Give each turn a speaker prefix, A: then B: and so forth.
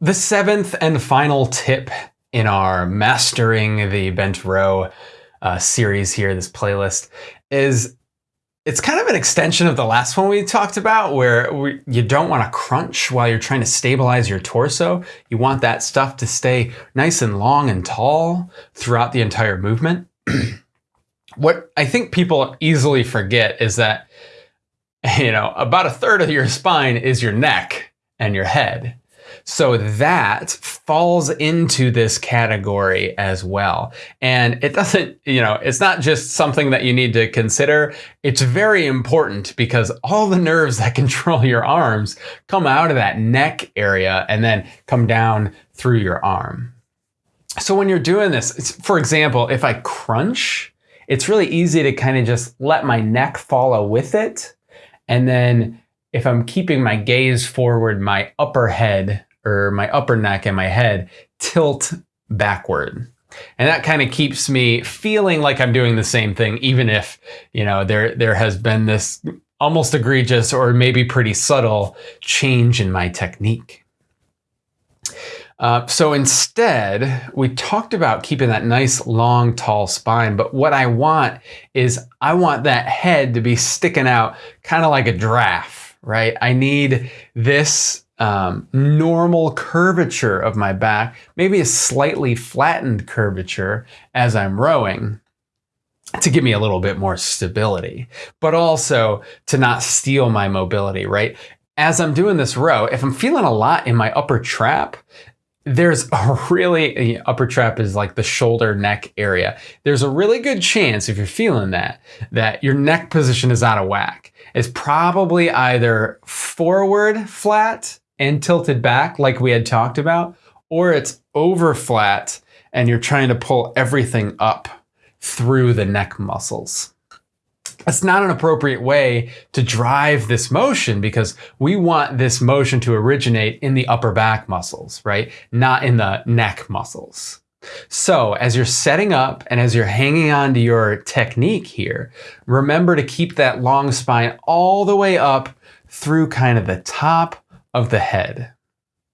A: The seventh and final tip in our Mastering the Bent Row uh, series here, this playlist, is it's kind of an extension of the last one we talked about where we, you don't want to crunch while you're trying to stabilize your torso. You want that stuff to stay nice and long and tall throughout the entire movement. what I think people easily forget is that, you know, about a third of your spine is your neck and your head. So that falls into this category as well. And it doesn't, you know, it's not just something that you need to consider. It's very important because all the nerves that control your arms come out of that neck area and then come down through your arm. So when you're doing this, for example, if I crunch, it's really easy to kind of just let my neck follow with it. And then if I'm keeping my gaze forward, my upper head or my upper neck and my head tilt backward. And that kind of keeps me feeling like I'm doing the same thing, even if, you know, there, there has been this almost egregious or maybe pretty subtle change in my technique. Uh, so instead, we talked about keeping that nice, long, tall spine. But what I want is I want that head to be sticking out kind of like a giraffe, right? I need this um, normal curvature of my back, maybe a slightly flattened curvature as I'm rowing to give me a little bit more stability, but also to not steal my mobility, right? As I'm doing this row, if I'm feeling a lot in my upper trap, there's a really upper trap is like the shoulder neck area. There's a really good chance if you're feeling that that your neck position is out of whack. It's probably either forward flat and tilted back like we had talked about, or it's over flat and you're trying to pull everything up through the neck muscles. That's not an appropriate way to drive this motion because we want this motion to originate in the upper back muscles, right? Not in the neck muscles. So as you're setting up and as you're hanging on to your technique here, remember to keep that long spine all the way up through kind of the top of the head.